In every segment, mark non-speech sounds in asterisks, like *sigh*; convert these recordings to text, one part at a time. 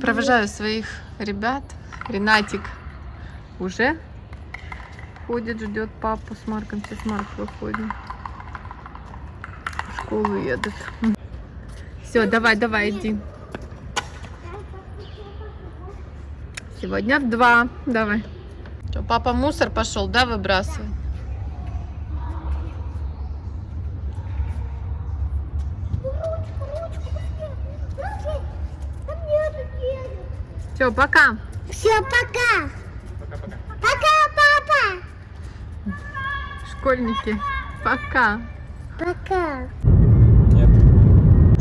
Провожаю своих ребят. Ренатик уже ходит, ждет папу с Марком. Сейчас Марк выходит. В школу едут. Все, давай, давай, иди. Сегодня в два. Давай. Что, папа мусор пошел, да, выбрасывать? Все, пока. Все, пока. Пока, папа. Школьники, пока. Пока. Нет.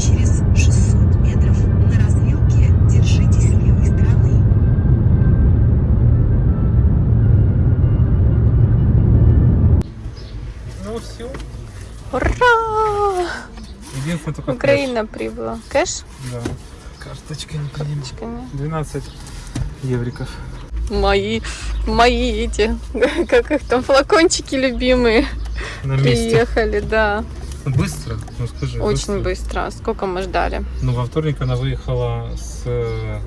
Через 600 метров на развилке держитесь левой стороны. Ну все. Ура! Украина прибыла. Кэш. Да. Карточка не принимает. Карточками. 12 евриков. Мои, мои эти, *laughs* как их там, флакончики любимые. На месте. Приехали, да. Быстро, ну скажи. Очень быстро. Сколько мы ждали? Ну, во вторник она выехала с э,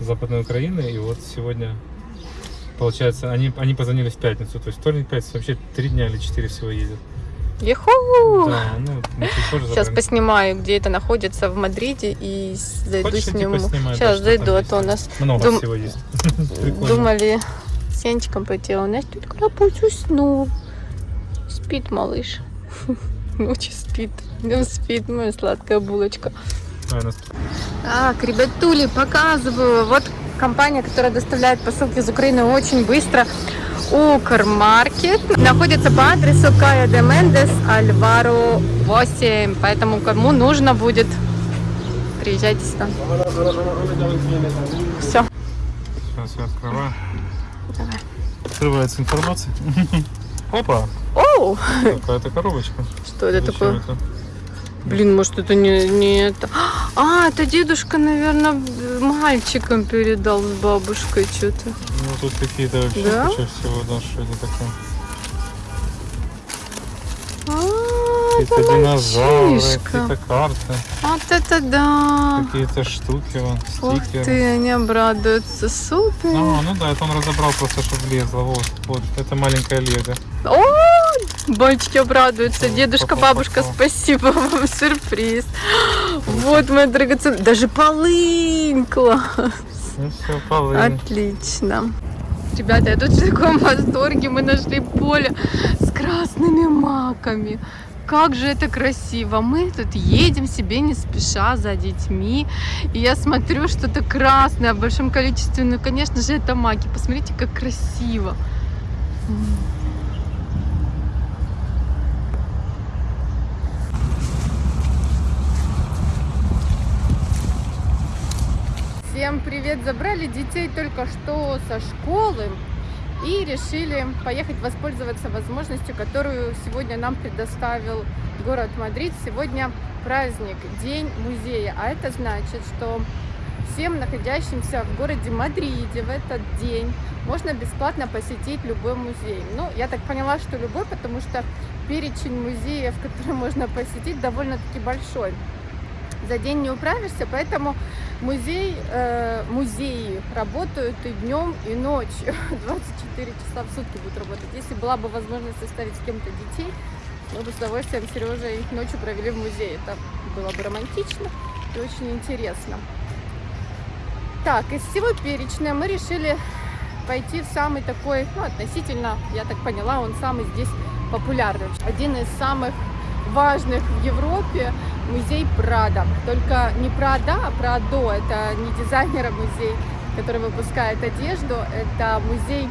Западной Украины, и вот сегодня, получается, они, они позвонили в пятницу. То есть вторник, пятница, вообще три дня или четыре всего едет. Еху! Да, ну, Сейчас поснимаю, где это находится в Мадриде, и зайду Хочешь, сниму. поснимаю, да, Сейчас что зайду, а то у нас Много Дум- всего есть. *laughs* Думали с Янчиком пойти, а у нас тут крапуз уснул. Спит малыш. *laughs* Ночью спит. Днем спит, моя сладкая булочка. А, Так, ребятули, показываю. Вот компания, которая доставляет посылки из Украины очень быстро. Укрмаркет находится по адресу Кая де Мендес, Альваро 8. Поэтому кому нужно будет, приезжайте сюда. Все. Сейчас я открываю. Давай. Открывается информация. *laughs* Опа, Оу, какая-то коробочка. что это Зачем такое? это? Блин, может это не, не это. А, это дедушка, наверное, мальчикам передал с бабушкой что-то. Тут какие-то вообще Да? куча всего, да, что это такое? А, Какие-то динозавры, какие-то карты, Вот это да. какие-то штуки, вон, Ух стикеры. ты, они обрадуются. Супер. Ну, ну да, это он разобрал просто, чтобы влезло. Вот, вот, это маленькая лего. О, мальчики обрадуются. Дедушка, бабушка, спасибо вам, сюрприз. Вот моя драгоценная. Даже полынь, класс. Ну все, полынь. Отлично. Ребята, я тут в таком восторге. Мы нашли поле с красными маками. Как же это красиво. Мы тут едем себе не спеша за детьми. И я смотрю, что-то красное в большом количестве. Ну, конечно же, это маки. Посмотрите, как красиво. Всем привет! Забрали детей только что со школы и решили поехать воспользоваться возможностью, которую сегодня нам предоставил город Мадрид. Сегодня праздник, День музея, а это значит, что всем находящимся в городе Мадриде в этот день можно бесплатно посетить любой музей. Ну, я так поняла, что любой, потому что перечень музеев, *laughs* которые можно посетить, довольно-таки большой. За день не управишься, поэтому музей, э, музеи работают и днем, и ночью. *laughs* 24 часа в сутки будут работать. Если была бы возможность оставить с кем-то детей, мы бы с удовольствием с Сережей ночью провели в музее. Это было бы романтично и очень интересно. Так, из всего перечня мы решили пойти в самый такой, ну, относительно, я так поняла, он самый здесь популярный. Один из самых важных в Европе музей Прада. Только не Прада, а Прадо. Это не дизайнера музей, который выпускает одежду. Это музей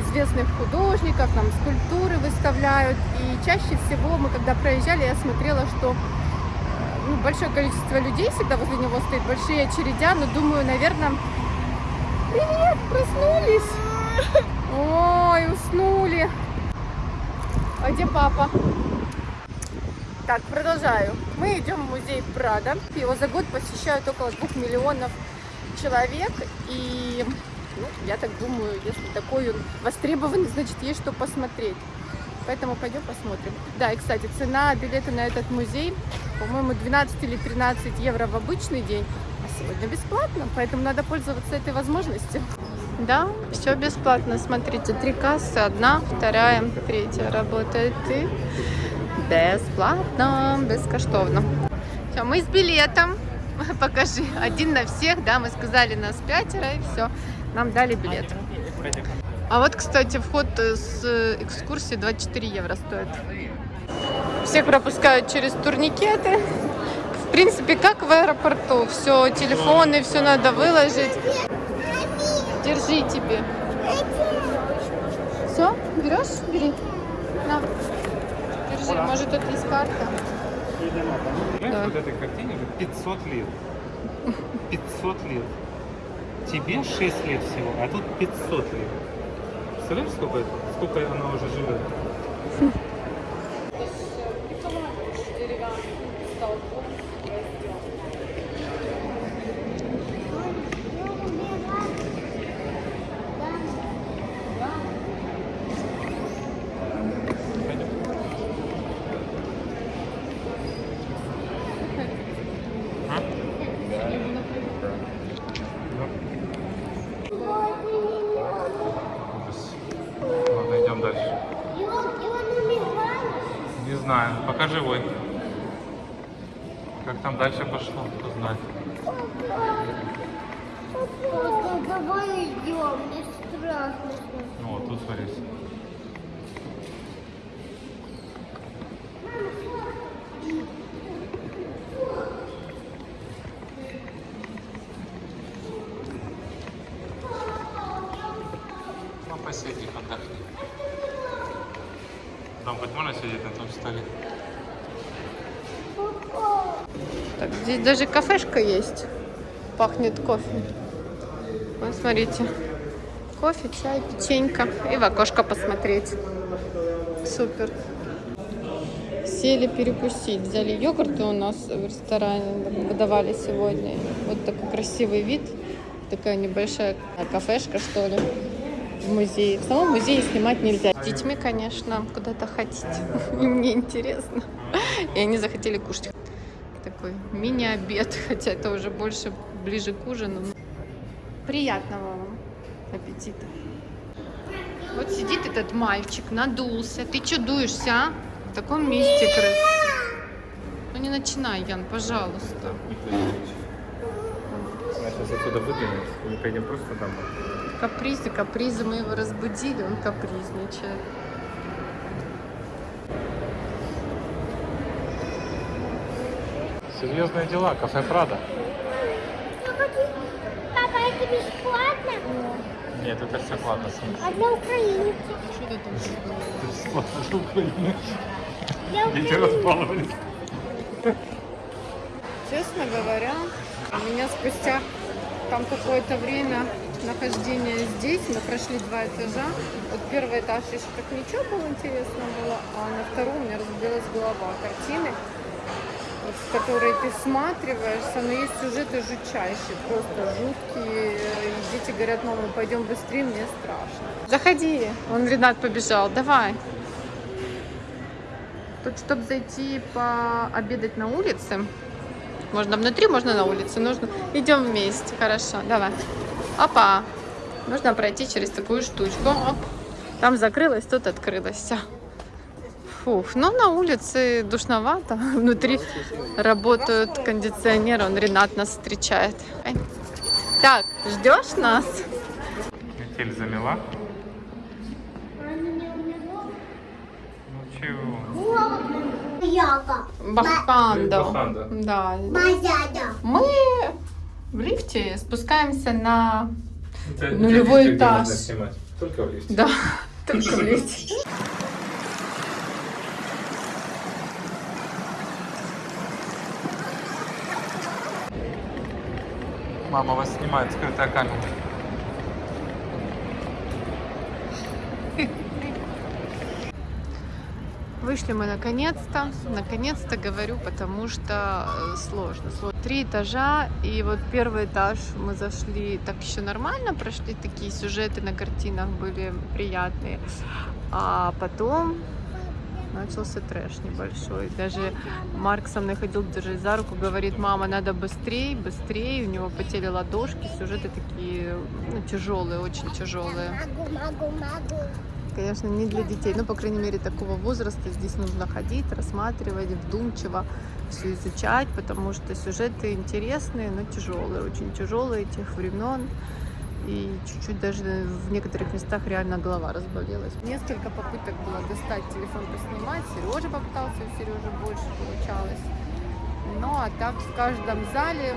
известных художников, там скульптуры выставляют. И чаще всего мы, когда проезжали, я смотрела, что э, ну, большое количество людей всегда возле него стоит, большие очередя, но думаю, наверное... Привет, проснулись? *laughs* Ой, уснули. А где папа? Так, продолжаю. Мы идем в музей Прада. Его за год посещают около двух миллионов человек. И ну, я так думаю, если такой он востребованный, значит есть что посмотреть. Поэтому пойдем посмотрим. Да, и, кстати, цена билета на этот музей, по-моему, 12 или 13 евро в обычный день, а сегодня бесплатно, поэтому надо пользоваться этой возможностью. Да, все бесплатно. Смотрите, три кассы, одна, вторая, третья работает и бесплатно, бескоштовно. Все, мы с билетом. *laughs* Покажи. Один на всех, да, мы сказали нас пятеро, и все. Нам дали билет. А вот, кстати, вход с экскурсии 24 евро стоит. Всех пропускают через турникеты. В принципе, как в аэропорту. Все, телефоны, все надо выложить. Держи тебе. Все, берешь? Бери. На. Держи, может тут есть карта. Понимаешь, вот этой картине уже 500 лет. 500 лет. Тебе 6 лет всего, а тут 500 лет. Представляешь, сколько это? Сколько она уже живет? Ужас. Ладно, идем дальше. Не знаю, пока живой. Как там дальше пошло, кто знает. Давай идем, мне страшно. Ну вот, тут смотри. Хоть можно сидеть на том столе? Так, здесь даже кафешка есть. Пахнет кофе. Вот смотрите. Кофе, чай, печенька. И в окошко посмотреть. Супер. Сели перекусить. Взяли йогурты у нас в ресторане. Выдавали сегодня. Вот такой красивый вид. Такая небольшая кафешка, что ли. В музее. В самом музее снимать нельзя. С детьми, конечно, куда-то хотите. Им *laughs* не интересно. И они захотели кушать такой мини-обед, *laughs* хотя это уже больше ближе к ужину. Приятного вам аппетита. Вот сидит этот мальчик, надулся. Ты что дуешься, а? В таком месте крыс. Ну не начинай, Ян, пожалуйста. Нас сейчас отсюда выгонят, мы пойдем просто домой. Капризы, капризы, мы его разбудили, он капризничает. Серьезные дела, кафе Прада. Папа, это бесплатно? Нет, это все платно. А для украинцев? Что ты там Бесплатно для Украины. Для Дети. Честно говоря, у меня спустя там какое-то время нахождения здесь, мы прошли два этажа. Вот первый этаж еще так ничего было интересно было, а на втором у меня разбилась голова картины, вот, в которые ты всматриваешься, но есть сюжеты жутчайшие, просто жуткие. И дети говорят, мама, пойдем быстрее, мне страшно. Заходи, он Ренат побежал, давай. Тут, чтобы зайти пообедать на улице, можно внутри, можно на улице. Нужно. Идем вместе. Хорошо, давай. Опа. Нужно пройти через такую штучку. Оп. Там закрылось, тут открылось. Фух, ну на улице душновато. *laughs* Внутри работают кондиционеры. Он Ренат нас встречает. Ай. Так, ждешь нас? Метель замела. Ну чего? Бахандо. Да. Мы в лифте спускаемся на... Это Нулевой где этаж. можно снимать? Только в лифте. Да, *laughs* только в лифте. Мама вас снимает, скрытая камера. Вышли мы наконец-то, наконец-то говорю, потому что э, сложно. Сло- Три этажа, и вот первый этаж мы зашли так еще нормально, прошли такие сюжеты на картинах были приятные. А потом начался трэш небольшой. Даже Марк со мной ходил держать за руку, говорит, мама, надо быстрее, быстрее. У него потели ладошки, сюжеты такие ну, тяжелые, очень тяжелые. Могу, могу, могу. Конечно, не для детей, но, по крайней мере, такого возраста здесь нужно ходить, рассматривать, вдумчиво все изучать, потому что сюжеты интересные, но тяжелые, очень тяжелые тех времен. И чуть-чуть даже в некоторых местах реально голова разболелась. Несколько попыток было достать телефон поснимать. Сережа попытался, у Сережи больше получалось. Ну а так в каждом зале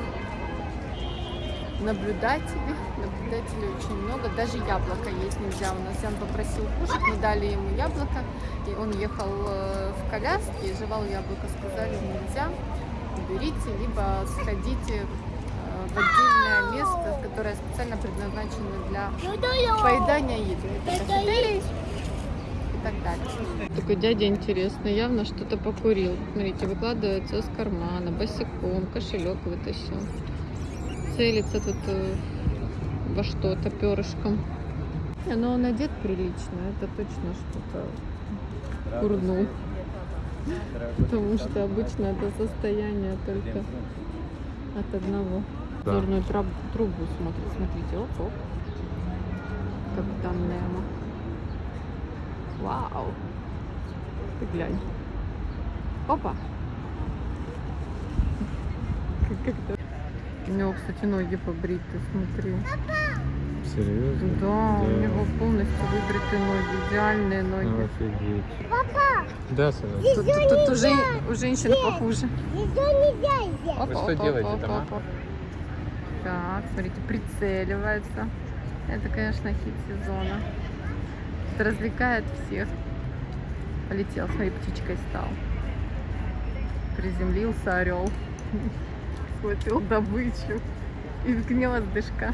наблюдателей, *laughs* наблюдателей очень много. Даже яблоко есть нельзя. У нас Ян попросил кушать, мы дали ему яблоко. И он ехал э, в коляске и жевал яблоко. Сказали, нельзя, берите, либо сходите э, в отдельное место, которое специально предназначено для поедания еды. Это кафетерий и так далее. Такой дядя интересный, явно что-то покурил. Смотрите, выкладывается из кармана, босиком, кошелек вытащил. Целится тут э, во что-то перышком. Но он одет прилично, это точно что-то курнул. Потому что обычно это состояние только от одного. Да. Зорную траб- трубу смотрит. Смотрите, оп, оп. Капитан Немо. Вау. Ты глянь. Опа. *laughs* Как- как-то. У него, кстати, ноги побриты, смотри. Серьезно? Да, у него полностью выбриты ноги, идеальные ноги. Офигеть. Да, сынок. Тут, тут- тут у, жен- у женщин похуже. Еще нельзя здесь. Опа, что опа, делаете опа, там, а? опа. Так, смотрите, прицеливается. Это, конечно, хит сезона. Это развлекает всех. Полетел, смотри, птичкой стал. Приземлился орел. Схватил добычу из гнездышка.